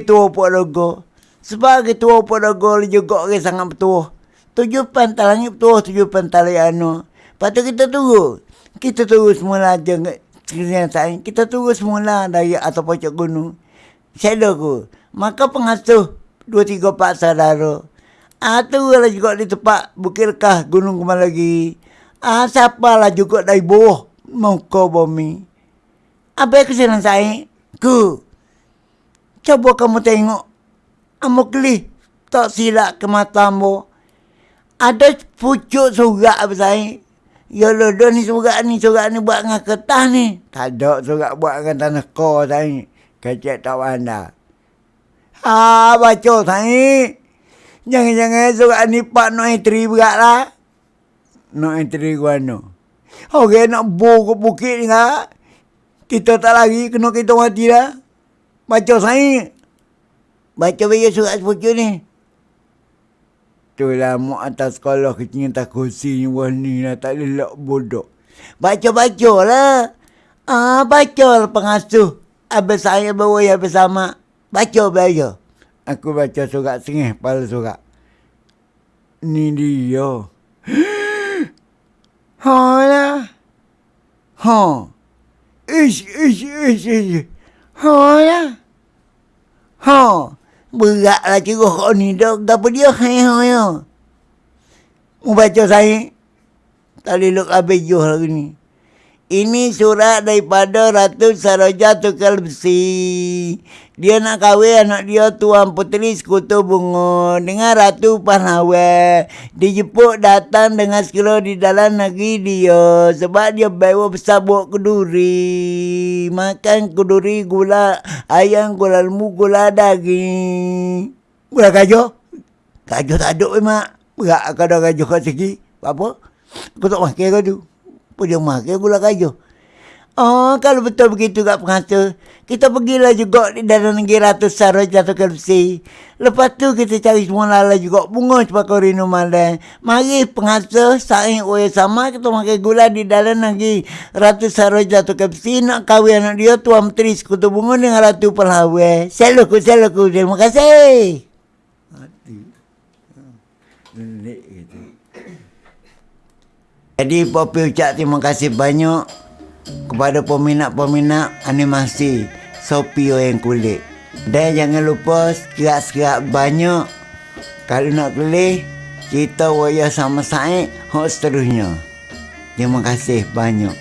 tua Puak Logo. Sebagai tua Puak Logo juga orang sangat betul. Tujuh pantai langit betul, tujuh pantai anu. Lepas tu kita tunggu. Kita tunggu semula je. Kita tunggu semula dari atau pocok gunung. Saya aku. Maka pengasuh dua tiga pak saudara. Ah tu lah juga di tempat Bukit Lekah Gunung Kemal lagi. Ah siapa lah juga dari bawah muka bumi. Apa yang kesalahan saya? Ku. Coba kamu tengok. Amu kelih. Tak silap ke matamu. Ada pucuk surat apa saya? Ya lo dah ni surat ni, surat ni buat dengan kertas ni. Tak ada surat buat dengan tanah kau saya. Kecek tak wanda. Ha, baca saya. Jangan-jangan surat ni pak no entry berat lah. No entry gua no. Okey nak bu ke bukit ni lah. Kita tak lagi kena kita mati lah. Baca saya. Baca bagi surat sepucuk ni. Itulah mak atas sekolah kecil tak kursi ni wah ni lah tak lelak bodoh. Baca-baca lah. Ah, baca lah pengasuh. Habis saya bawa ya bersama. Baca baca. Aku baca surat sengih pala surat. Ni dia. ha lah. Ha. Ish, ish, ish, ish. Ha lah. Ha. Beratlah kira kau ni dah. Gapa dia? Hai, hai, hai. Mau baca saya? Tak look habis juh lagi ni. Ini surat daripada Ratu Saroja Tukal Besi. Dia nak kahwin anak dia Tuan Puteri Sekutu Bunga dengan Ratu Pahlawan. Dijemput datang dengan sekilo di dalam negeri dia. Sebab dia bawa besar buat keduri. Makan keduri gula ayam, gula lembu, gula daging. Gula kajo? Kajo tak ada memang. Berat kalau kajo kat segi. Apa? Aku tak makan kau tu. Apa dia makan gula kayu? Oh, kalau betul begitu kat pengasuh, kita pergilah juga di dalam negeri Ratu Sarah jatuh ke besi. Lepas tu kita cari semua lala juga bunga cepat kau rindu malam. Mari pengasuh, saing oya sama, kita makan gula di dalam negeri Ratu Sarah jatuh ke besi. Nak kahwin anak dia, Tuan Menteri Sekutu Bunga dengan Ratu Perlawe. Selaku, selaku. Terima kasih. Mati. Nenek gitu. Jadi Popi ucap terima kasih banyak kepada peminat-peminat animasi Sopio yang kulit. Dan jangan lupa sekirat-sekirat banyak kalau nak pilih kita waya sama Said hok seterusnya. Terima kasih banyak.